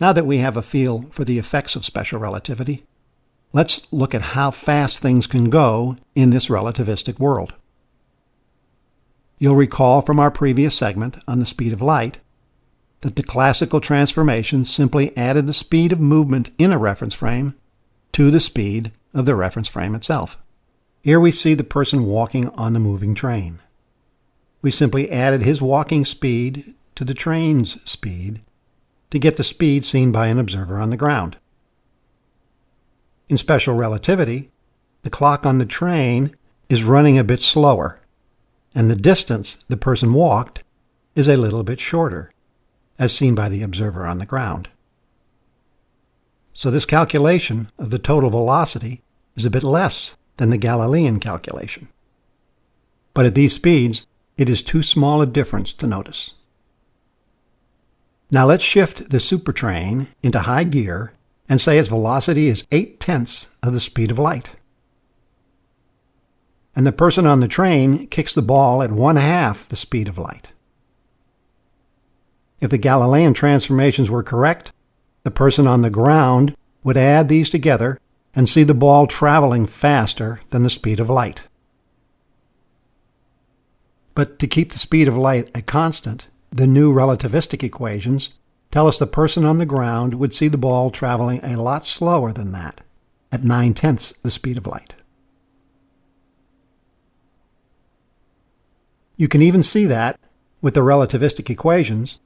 Now that we have a feel for the effects of special relativity, let's look at how fast things can go in this relativistic world. You'll recall from our previous segment on the speed of light that the classical transformation simply added the speed of movement in a reference frame to the speed of the reference frame itself. Here we see the person walking on the moving train. We simply added his walking speed to the train's speed to get the speed seen by an observer on the ground. In special relativity, the clock on the train is running a bit slower, and the distance the person walked is a little bit shorter, as seen by the observer on the ground. So this calculation of the total velocity is a bit less than the Galilean calculation. But at these speeds, it is too small a difference to notice. Now let's shift the supertrain into high gear and say its velocity is 8 tenths of the speed of light. And the person on the train kicks the ball at one half the speed of light. If the Galilean transformations were correct, the person on the ground would add these together and see the ball traveling faster than the speed of light. But to keep the speed of light a constant, the new relativistic equations tell us the person on the ground would see the ball traveling a lot slower than that, at 9 tenths the speed of light. You can even see that, with the relativistic equations,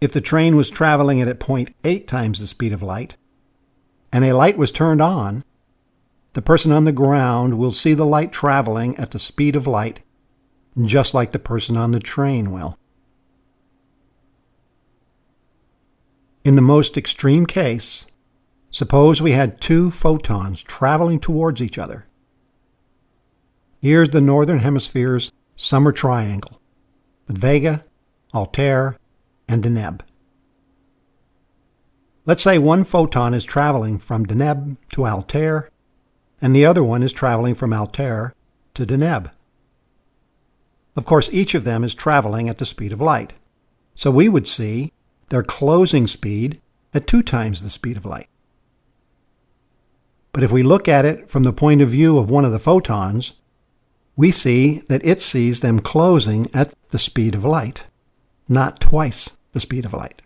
if the train was traveling at 0.8 times the speed of light, and a light was turned on, the person on the ground will see the light traveling at the speed of light, just like the person on the train will. In the most extreme case, suppose we had two photons traveling towards each other. Here's the Northern Hemisphere's summer triangle, with Vega, Altair, and Deneb. Let's say one photon is traveling from Deneb to Altair, and the other one is traveling from Altair to Deneb. Of course, each of them is traveling at the speed of light. So we would see their closing speed at two times the speed of light. But if we look at it from the point of view of one of the photons, we see that it sees them closing at the speed of light, not twice the speed of light.